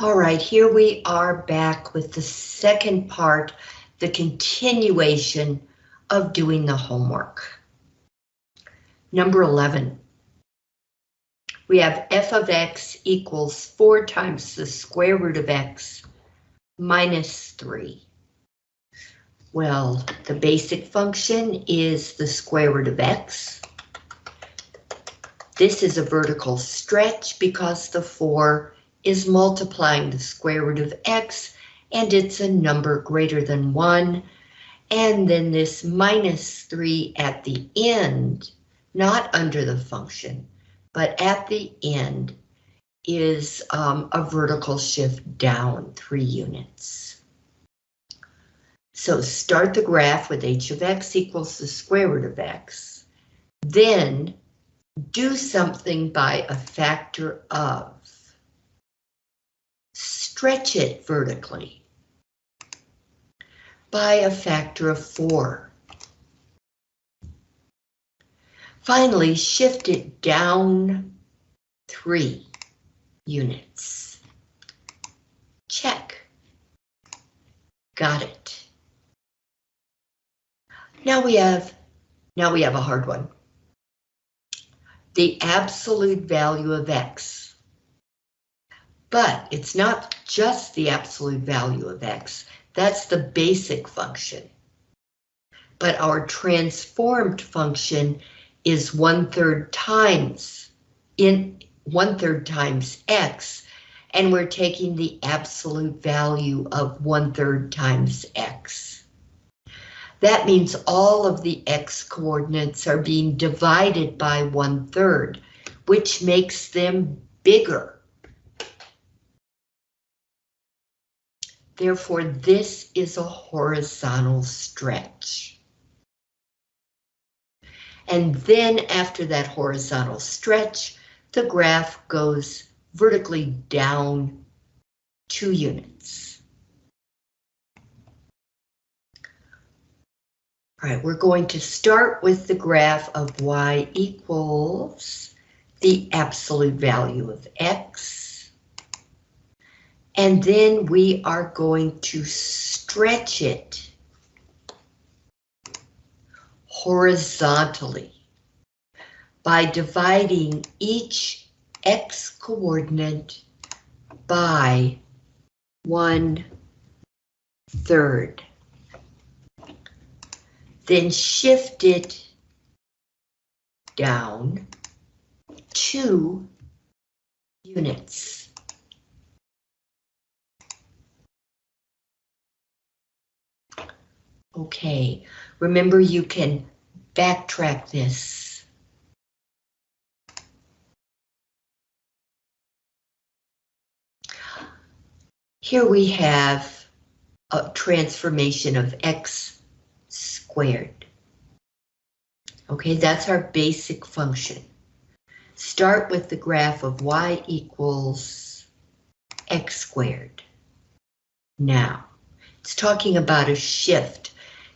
All right, here we are back with the second part, the continuation of doing the homework. Number 11. We have f of x equals 4 times the square root of x minus 3. Well, the basic function is the square root of x. This is a vertical stretch because the 4 is multiplying the square root of x and it's a number greater than 1. And then this minus 3 at the end, not under the function, but at the end is um, a vertical shift down 3 units. So start the graph with h of x equals the square root of x. Then do something by a factor of stretch it vertically by a factor of four. Finally, shift it down three units. Check. Got it. Now we have, now we have a hard one. The absolute value of X but it's not just the absolute value of x, that's the basic function. But our transformed function is one third times in one third times x, and we're taking the absolute value of one third times x. That means all of the x coordinates are being divided by one third, which makes them bigger. Therefore, this is a horizontal stretch. And then after that horizontal stretch, the graph goes vertically down two units. All right, we're going to start with the graph of y equals the absolute value of x and then we are going to stretch it horizontally by dividing each x coordinate by one third. Then shift it down two units. Okay, remember you can backtrack this. Here we have a transformation of x squared. Okay, that's our basic function. Start with the graph of y equals x squared. Now, it's talking about a shift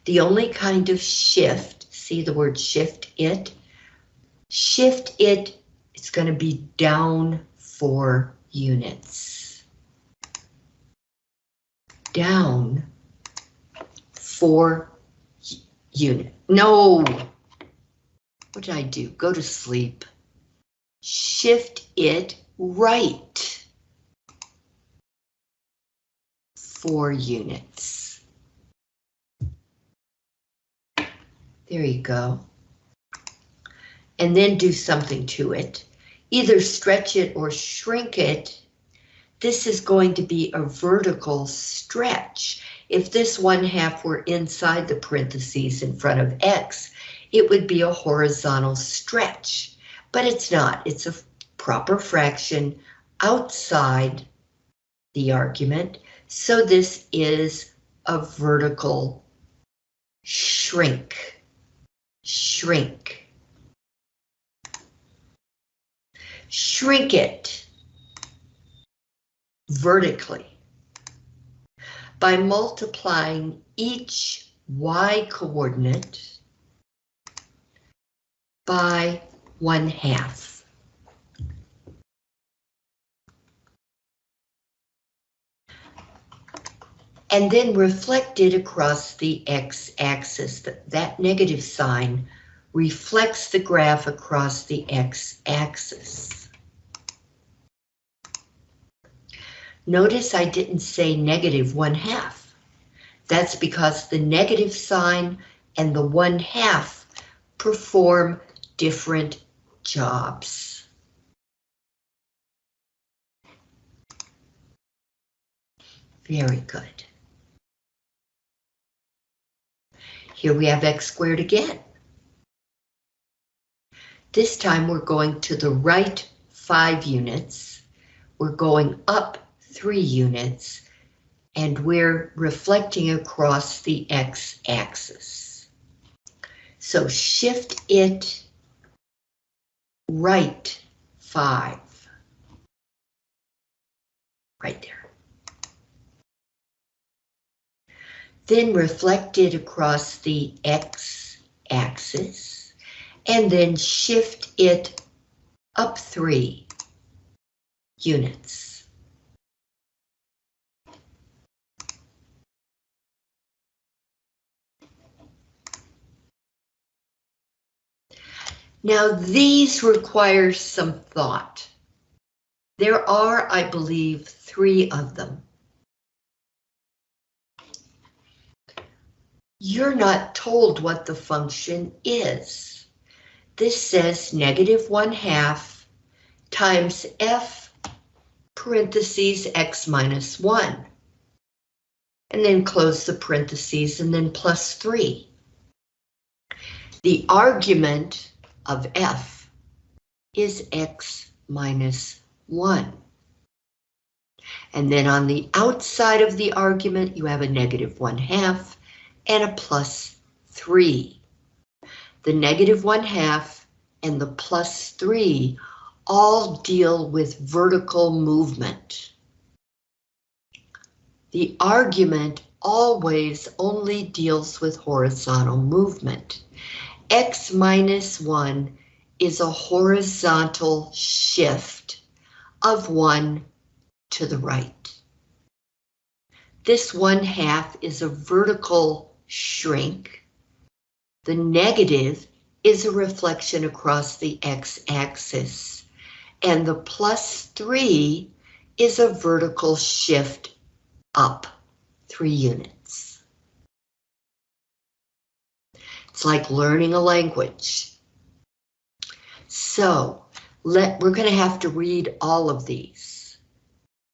the only kind of shift, see the word shift it? Shift it, it's going to be down four units. Down four unit. No! What did I do? Go to sleep. Shift it right. Four units. There you go. And then do something to it. Either stretch it or shrink it. This is going to be a vertical stretch. If this one half were inside the parentheses in front of X, it would be a horizontal stretch, but it's not. It's a proper fraction outside the argument. So this is a vertical shrink shrink. Shrink it vertically by multiplying each y coordinate by one half. And then reflected across the x-axis. That, negative sign reflects the graph across the x-axis. Notice I didn't say negative one half. That's because the negative sign and the one half perform different jobs. Very good. Here we have x squared again. This time we're going to the right five units. We're going up three units and we're reflecting across the x-axis. So shift it right five. Right there. Then reflect it across the x-axis and then shift it up three units. Now these require some thought. There are, I believe, three of them. You're not told what the function is. This says negative one half times f parentheses x minus one. And then close the parentheses and then plus three. The argument of f is x minus 1. And then on the outside of the argument, you have a negative 1 half and a plus 3. The negative 1 half and the plus 3 all deal with vertical movement. The argument always only deals with horizontal movement x minus 1 is a horizontal shift of 1 to the right. This 1 half is a vertical shrink. The negative is a reflection across the x-axis, and the plus 3 is a vertical shift up 3 units. It's like learning a language. So let we're going to have to read all of these.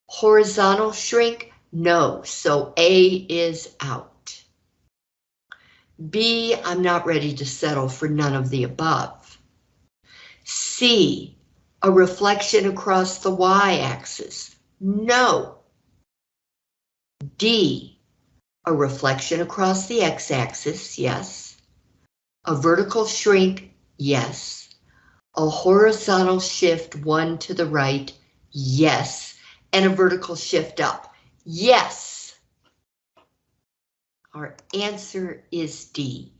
Horizontal shrink, no, so A is out. B, I'm not ready to settle for none of the above. C, a reflection across the y-axis, no. D, a reflection across the x-axis, yes. A vertical shrink, yes. A horizontal shift one to the right, yes. And a vertical shift up, yes. Our answer is D.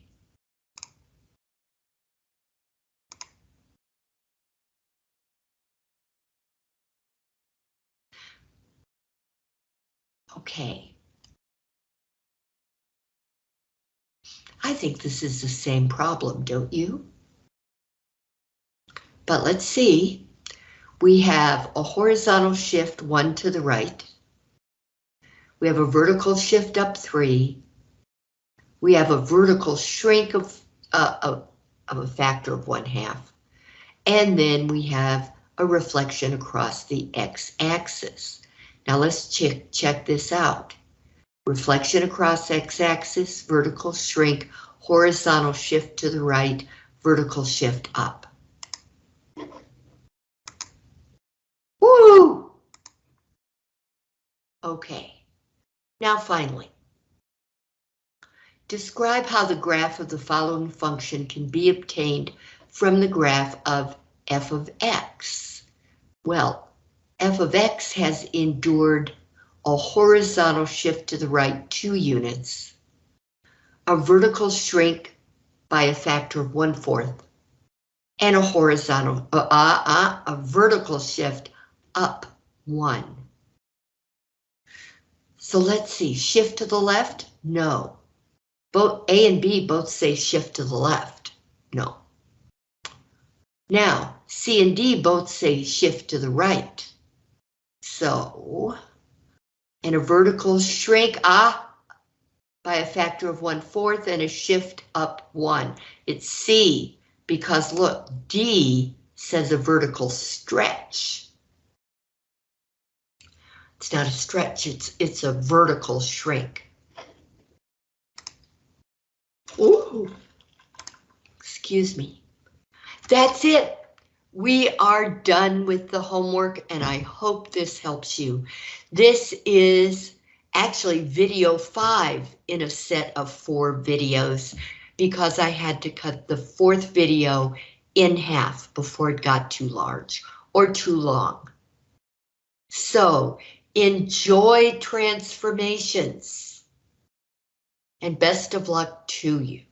Okay. I think this is the same problem, don't you? But let's see. We have a horizontal shift one to the right. We have a vertical shift up three. We have a vertical shrink of, uh, of, of a factor of one half. And then we have a reflection across the x-axis. Now let's check, check this out reflection across x-axis, vertical shrink, horizontal shift to the right, vertical shift up. Woo! Okay, now finally, describe how the graph of the following function can be obtained from the graph of f of x. Well, f of x has endured a horizontal shift to the right two units, a vertical shrink by a factor of one fourth, and a horizontal, uh, uh, uh, a vertical shift up one. So let's see, shift to the left? No. Both A and B both say shift to the left. No. Now, C and D both say shift to the right. So, and a vertical shrink, ah, by a factor of one fourth and a shift up one. It's C because look, D says a vertical stretch. It's not a stretch, it's, it's a vertical shrink. Excuse me. That's it. We are done with the homework and I hope this helps you. This is actually video five in a set of four videos because I had to cut the fourth video in half before it got too large or too long. So enjoy transformations and best of luck to you.